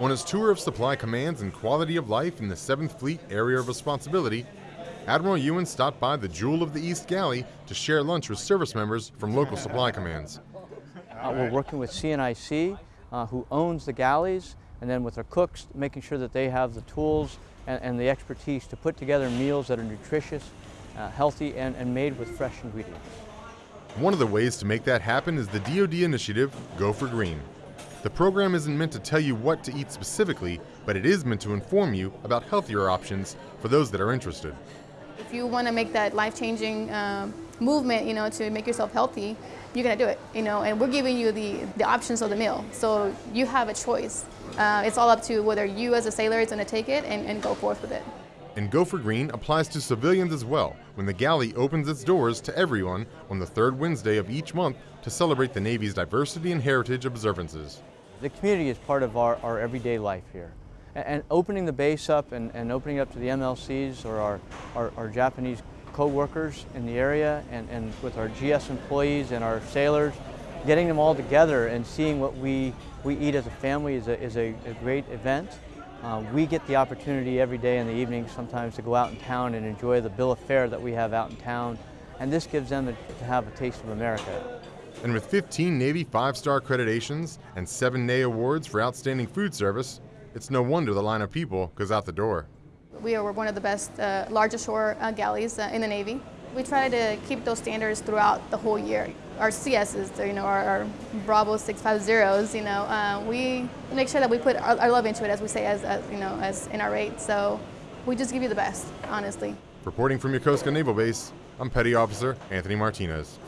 On his tour of supply commands and quality of life in the 7th Fleet Area of Responsibility, Admiral Ewan stopped by the Jewel of the East Galley to share lunch with service members from local supply commands. Uh, we're working with CNIC, uh, who owns the galleys, and then with our cooks, making sure that they have the tools and, and the expertise to put together meals that are nutritious, uh, healthy, and, and made with fresh ingredients. One of the ways to make that happen is the DoD initiative, Go for Green. The program isn't meant to tell you what to eat specifically, but it is meant to inform you about healthier options for those that are interested. If you want to make that life-changing um, movement, you know, to make yourself healthy, you're going to do it, you know, and we're giving you the, the options of the meal. So you have a choice. Uh, it's all up to whether you as a sailor is going to take it and, and go forth with it. And Go for Green applies to civilians as well when the galley opens its doors to everyone on the third Wednesday of each month to celebrate the Navy's diversity and heritage observances. The community is part of our, our everyday life here. And, and opening the base up and, and, opening up to the MLCs or our, our, our Japanese co-workers in the area and, and with our GS employees and our sailors, getting them all together and seeing what we, we eat as a family is a, is a, a great event. Uh, we get the opportunity every day in the evening sometimes to go out in town and enjoy the bill of fare that we have out in town. And this gives them a, to have a taste of America. And with 15 Navy five-star accreditations and seven Ney awards for outstanding food service, it's no wonder the line of people goes out the door. We are one of the best, uh, largest shore uh, galleys uh, in the Navy. We try to keep those standards throughout the whole year. Our CSs, you know, our, our Bravo 650s, you know, uh, we make sure that we put our, our, love into it, as we say, as, as, you know, as in our rate. So we just give you the best, honestly. Reporting from Yokosuka Naval Base, I'm Petty Officer Anthony Martinez.